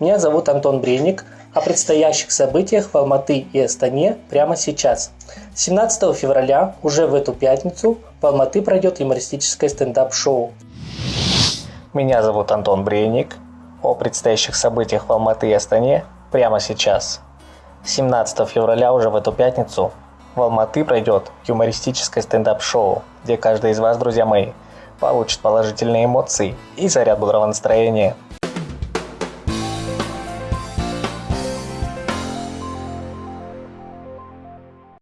Меня зовут Антон Брейник. О предстоящих событиях в Алматы и Астане прямо сейчас. 17 февраля, уже в эту пятницу, в Алматы пройдет юмористическое стендап-шоу. Меня зовут Антон Брейник. О предстоящих событиях в Алматы и Астане прямо сейчас. 17 февраля, уже в эту пятницу, в Алматы пройдет юмористическое стендап-шоу, где каждый из вас, друзья мои, получит положительные эмоции и заряд бодрого настроения –